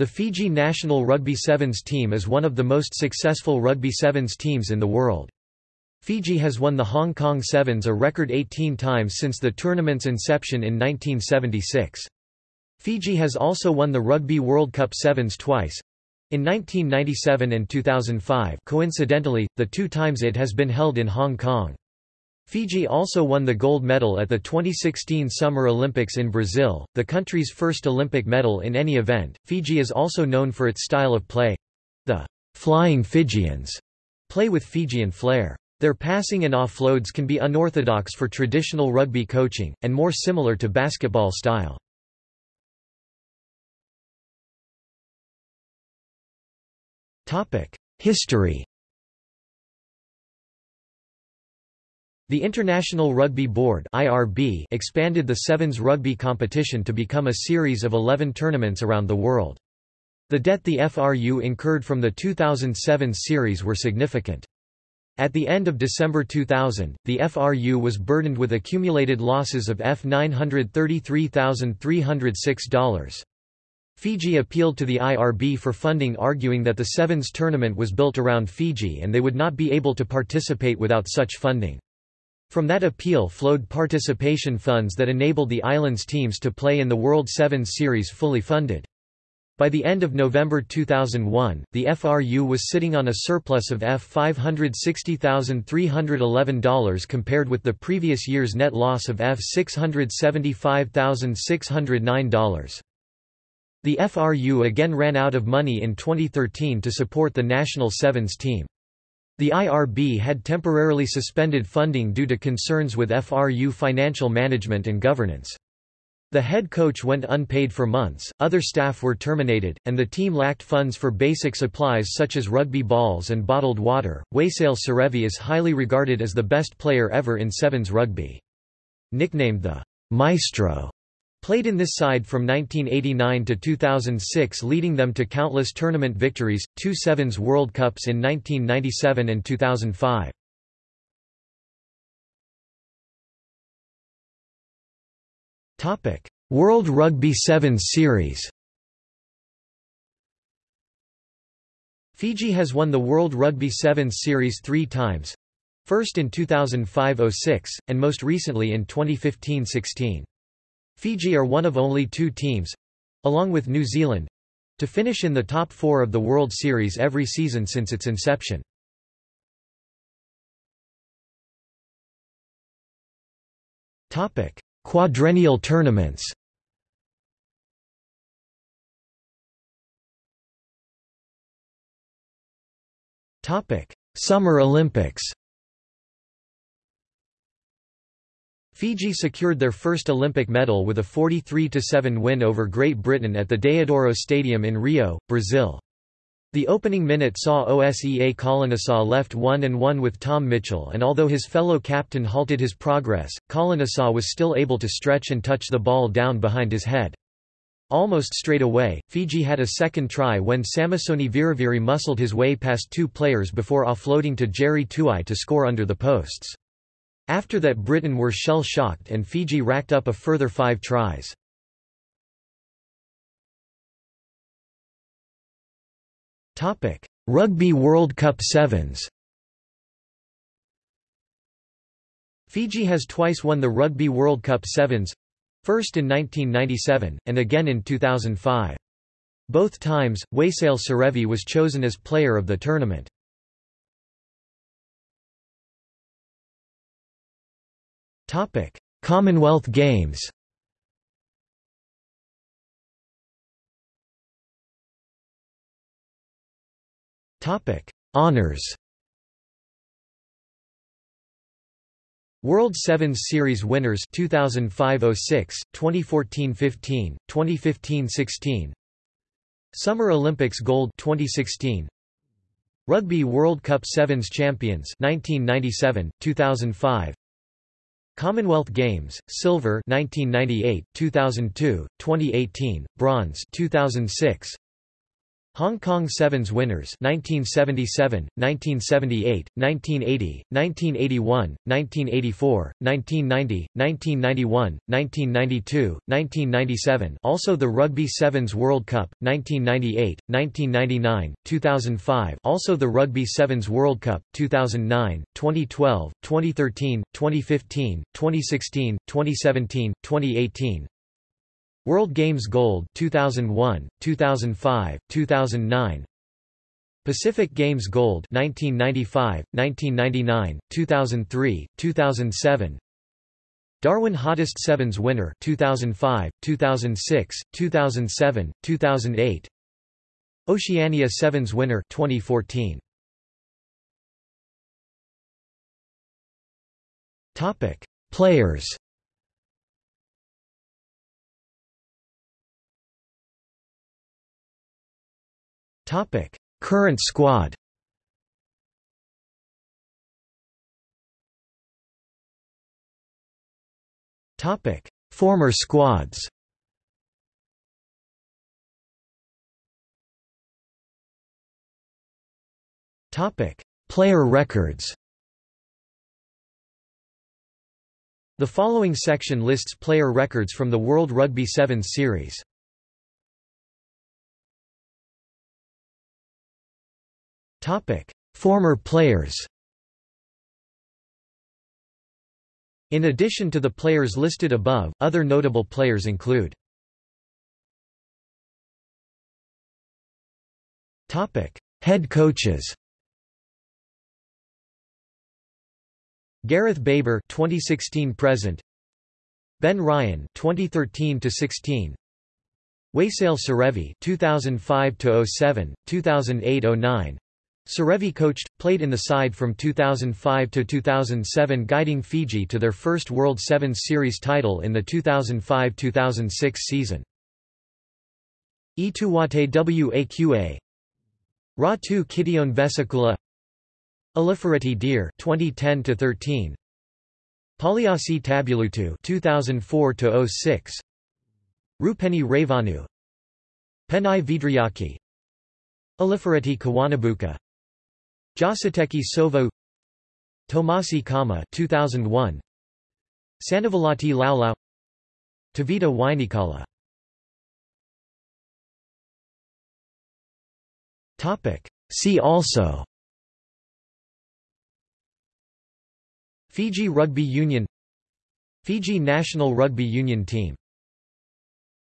The Fiji national rugby sevens team is one of the most successful rugby sevens teams in the world. Fiji has won the Hong Kong Sevens a record 18 times since the tournament's inception in 1976. Fiji has also won the Rugby World Cup Sevens twice, in 1997 and 2005 coincidentally, the two times it has been held in Hong Kong. Fiji also won the gold medal at the 2016 Summer Olympics in Brazil, the country's first Olympic medal in any event. Fiji is also known for its style of play. The Flying Fijians play with Fijian flair. Their passing and offloads can be unorthodox for traditional rugby coaching, and more similar to basketball style. History The International Rugby Board (IRB) expanded the Sevens rugby competition to become a series of 11 tournaments around the world. The debt the FRU incurred from the 2007 series were significant. At the end of December 2000, the FRU was burdened with accumulated losses of F933,306. Fiji appealed to the IRB for funding arguing that the Sevens tournament was built around Fiji and they would not be able to participate without such funding. From that appeal flowed participation funds that enabled the islands teams to play in the World Sevens Series fully funded. By the end of November 2001, the FRU was sitting on a surplus of F560,311 compared with the previous year's net loss of F675,609. The FRU again ran out of money in 2013 to support the national sevens team. The IRB had temporarily suspended funding due to concerns with FRU financial management and governance. The head coach went unpaid for months, other staff were terminated, and the team lacked funds for basic supplies such as rugby balls and bottled water. Waisale Serevi is highly regarded as the best player ever in Sevens rugby. Nicknamed the Maestro Played in this side from 1989 to 2006 leading them to countless tournament victories, two Sevens World Cups in 1997 and 2005. World Rugby Sevens Series Fiji has won the World Rugby Sevens Series three times, first in 2005–06, and most recently in 2015–16. Fiji are one of only two teams—along with New Zealand—to finish in the top four of the World Series every season since its inception. Topic: Quadrennial tournaments Topic: Summer Olympics Fiji secured their first Olympic medal with a 43–7 win over Great Britain at the Deodoro Stadium in Rio, Brazil. The opening minute saw Osea Kolinisau left 1–1 with Tom Mitchell and although his fellow captain halted his progress, Kolinisau was still able to stretch and touch the ball down behind his head. Almost straight away, Fiji had a second try when Samisoni Viriviri muscled his way past two players before offloading to Jerry Tuwai to score under the posts. After that Britain were shell-shocked and Fiji racked up a further five tries. Rugby World Cup Sevens Fiji has twice won the Rugby World Cup Sevens, first in 1997, and again in 2005. Both times, Waisale Serevi was chosen as player of the tournament. Topic: Commonwealth Games. Topic: Honors. World Sevens Series winners 2005-06, 2014-15, 2015-16. Summer Olympics gold 2016. Rugby World Cup Sevens champions 1997, 2005. Commonwealth Games, silver 1998, 2002, 2018, bronze 2006. Hong Kong Sevens winners 1977, 1978, 1980, 1981, 1984, 1990, 1991, 1992, 1997 also the Rugby Sevens World Cup, 1998, 1999, 2005 also the Rugby Sevens World Cup, 2009, 2012, 2013, 2015, 2016, 2017, 2018 World Games Gold 2001, 2005, 2009 Pacific Games Gold 1995, 1999, 2003, 2007 Darwin Hottest Sevens winner 2005, 2006, 2007, 2008 Oceania Sevens winner 2014 Topic Players Topic: Current squad. Topic: Former squads. Topic: Player records. The following section lists player records from the World Rugby Sevens series. Topic: Former players. In addition to the players listed above, other notable players include Topic: Head coaches. Gareth Baber 2016 present. Ben Ryan 2013 to 16 Waisale Serevi 2005 to 07 2008 09 Serevi coached, played in the side from 2005 to 2007 guiding Fiji to their first World Sevens Series title in the 2005-2006 season. Ituwate Waqa Ratu Kitione Vesikula Alifereti Dere 2010 to 13 Pauliasi Tabulutu 2004 to 06 Rupeni Ravanu Penai Vidriaki. Alifereti Kawanabuka Jositeki Sovo Tomasi Cama 2001 Sanavalati Laulau Tavita Wainikala. Topic. See also. Fiji Rugby Union. Fiji national rugby union team